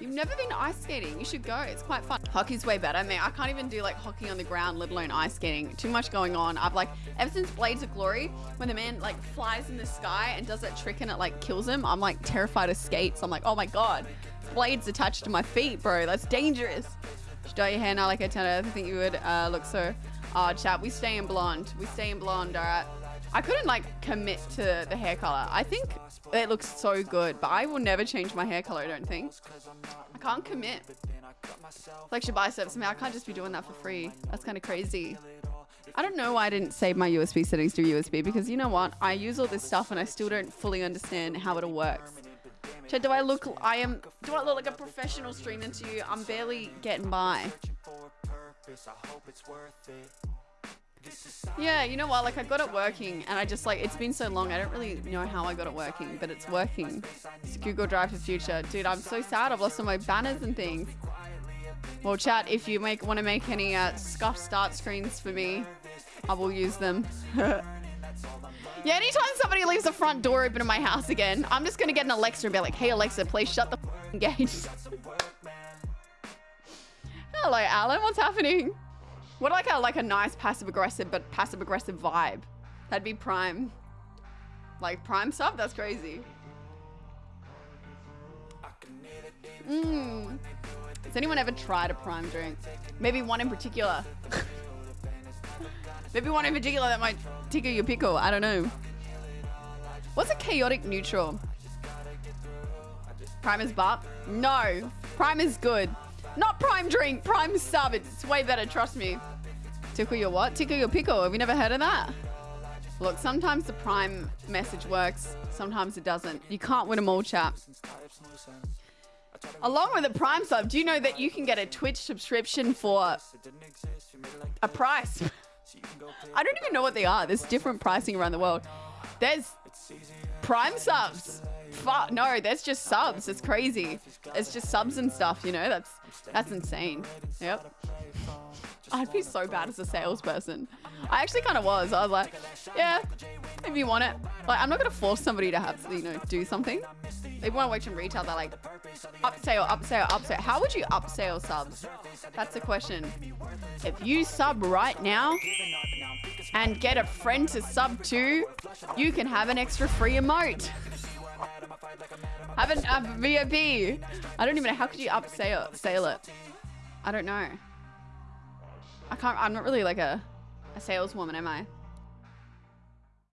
You've never been ice skating. You should go. It's quite fun. Hockey's way better. I mean, I can't even do like hockey on the ground, let alone ice skating. Too much going on. I've like, ever since Blades of Glory, when the man like flies in the sky and does that trick and it like kills him, I'm like terrified of skates. I'm like, oh my God, blades attached to my feet, bro. That's dangerous. Should dye your hair now like a tenor. I think you would uh, look so. Oh, chat, we stay in blonde. We stay in blonde, all right? I couldn't like commit to the hair color. I think it looks so good, but I will never change my hair color, I don't think. I can't commit. Flex your biceps. I mean, I can't just be doing that for free. That's kind of crazy. I don't know why I didn't save my USB settings to USB because you know what? I use all this stuff and I still don't fully understand how it all works. Chad, do I look, I am, do I look like a professional streamer to you? I'm barely getting by. Yeah, you know what? Like I got it working and I just like, it's been so long. I don't really know how I got it working, but it's working. It's Google Drive for future. Dude, I'm so sad. I've lost all my banners and things. Well, chat, if you make want to make any uh, scuff start screens for me, I will use them. yeah, anytime somebody leaves the front door open in my house again, I'm just going to get an Alexa and be like, hey, Alexa, please shut the gate. Hello, Alan. What's happening? What like a like a nice passive aggressive but passive aggressive vibe? That'd be prime. Like prime stuff? That's crazy. Mmm. Has anyone ever tried a prime drink? Maybe one in particular. Maybe one in particular that might tickle your pickle. I don't know. What's a chaotic neutral? Prime is bop? No. Prime is good. Not prime drink, prime sub. It's way better, trust me. Tickle your what? Tickle your pickle. Have you never heard of that? Look, sometimes the prime message works. Sometimes it doesn't. You can't win them all, chap. Along with the prime sub, do you know that you can get a Twitch subscription for a price? I don't even know what they are. There's different pricing around the world. There's prime subs. Fuck, no, that's just subs. It's crazy. It's just subs and stuff, you know? That's that's insane. Yep. I'd be so bad as a salesperson. I actually kind of was. I was like, yeah, if you want it. Like, I'm not going to force somebody to have, you know, do something. They want to work in retail. They're like, upsell, upsell, upsell. How would you upsell subs? That's the question. If you sub right now and get a friend to sub too, you can have an extra free emote. have an, um, a VIP. I don't even know. How could you upsell sale it? I don't know. I can't, I'm not really like a, a saleswoman, am I?